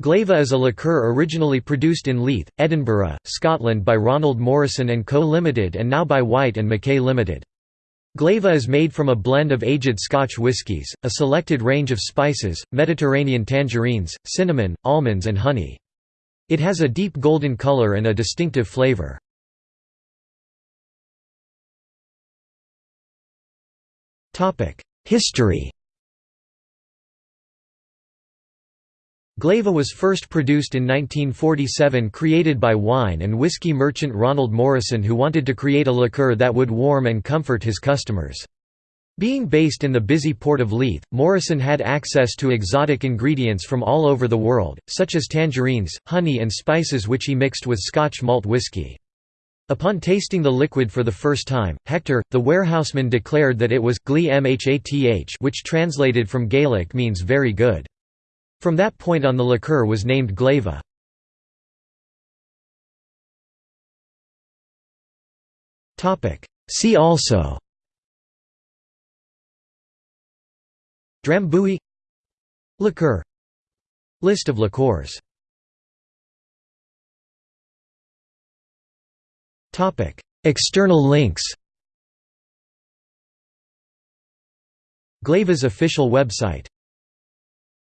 Glayva is a liqueur originally produced in Leith, Edinburgh, Scotland by Ronald Morrison & Co Limited and now by Whyte & Mackay Limited. Glayva is made from a blend of aged Scotch whiskies, a selected range of spices, Mediterranean tangerines, cinnamon, almonds and honey. It has a deep golden color and a distinctive flavor. History Glayva was first produced in 1947 created by wine and whiskey merchant Ronald Morrison who wanted to create a liqueur that would warm and comfort his customers. Being based in the busy port of Leith, Morrison had access to exotic ingredients from all over the world, such as tangerines, honey and spices which he mixed with Scotch malt whiskey. Upon tasting the liquid for the first time, Hector, the warehouseman declared that it was which translated from Gaelic means very good. From that point on the liqueur was named Glayva. See also. Drambuie. Liqueur. List of liqueurs. External links. Glayva's official website